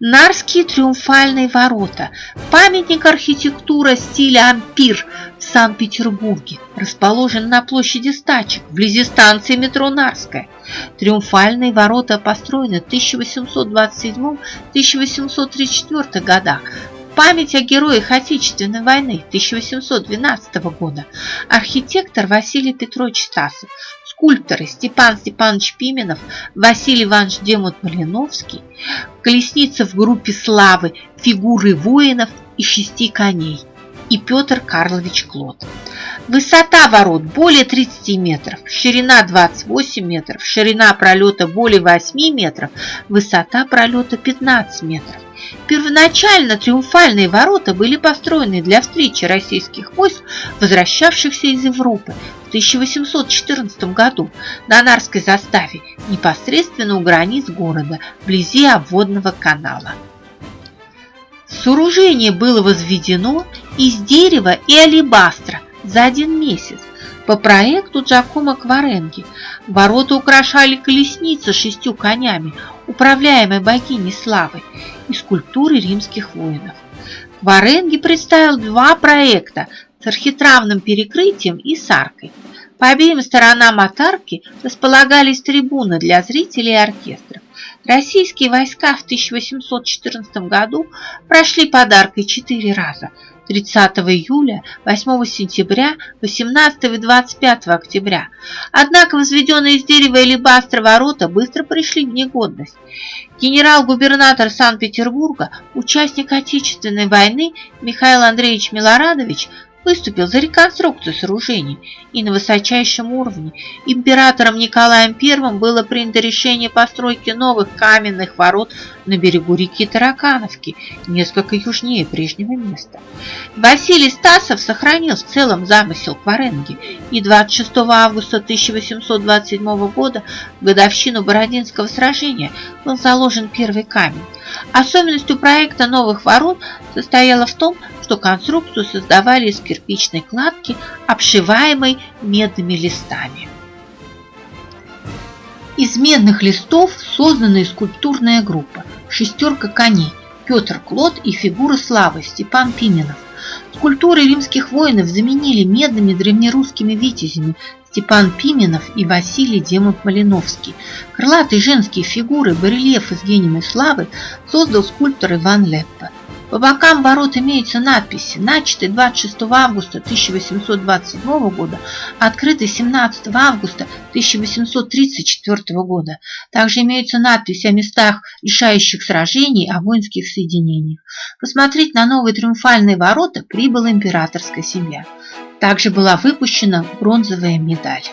Нарские триумфальные ворота – памятник архитектуры стиля ампир в Санкт-Петербурге, расположен на площади Стачек, вблизи станции метро Нарская. Триумфальные ворота построены в 1827-1834 годах память о героях Отечественной войны 1812 года архитектор Василий Петрович Стасов, скульпторы Степан Степанович Пименов, Василий Иванович Демут Малиновский, колесница в группе славы, фигуры воинов и шести коней и Петр Карлович Клод. Высота ворот более 30 метров, ширина 28 метров, ширина пролета более 8 метров, высота пролета 15 метров. Первоначально триумфальные ворота были построены для встречи российских войск, возвращавшихся из Европы в 1814 году на Нарской заставе, непосредственно у границ города, вблизи обводного канала. Сооружение было возведено из дерева и алебастра за один месяц по проекту Джакомо Кваренги. Ворота украшали колесница шестью конями, управляемой богиней славы, и скульптуры римских воинов. Кваренги представил два проекта с архитравным перекрытием и с аркой. По обеим сторонам от арки располагались трибуны для зрителей и оркестров. Российские войска в 1814 году прошли под аркой четыре раза – 30 июля, 8 сентября, 18 и 25 октября. Однако возведенные из дерева или бастра ворота быстро пришли в негодность. Генерал-губернатор Санкт-Петербурга, участник Отечественной войны Михаил Андреевич Милорадович выступил за реконструкцию сооружений и на высочайшем уровне. Императором Николаем I было принято решение постройки новых каменных ворот на берегу реки Таракановки, несколько южнее прежнего места. Василий Стасов сохранил в целом замысел Кваренги, и 26 августа 1827 года, в годовщину Бородинского сражения, был заложен первый камень. Особенностью проекта новых ворот состояла в том, что конструкцию создавали из кирпичной кладки, обшиваемой медными листами. Из медных листов создана скульптурная группа «Шестерка коней» Петр Клод и фигура славы Степан Пименов. Скульптуры римских воинов заменили медными древнерусскими витязями Степан Пименов и Василий Демов-Малиновский. Крылатые женские фигуры, барельефы с гением славы создал скульптор Иван Леппа. По бокам ворот имеются надписи, начатые 26 августа 1827 года, открытые 17 августа 1834 года. Также имеются надписи о местах решающих сражений, о воинских соединениях. Посмотреть на новые триумфальные ворота прибыла императорская семья. Также была выпущена бронзовая медаль.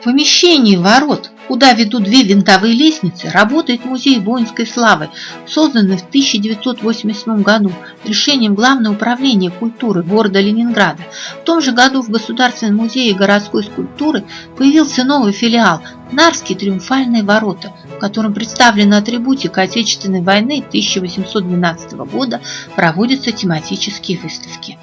В помещении ворот куда ведут две винтовые лестницы, работает музей воинской славы, созданный в 1987 году решением Главного управления культуры города Ленинграда. В том же году в Государственном музее городской скульптуры появился новый филиал Нарские триумфальные ворота, в котором представлены атрибутика Отечественной войны 1812 года, проводятся тематические выставки.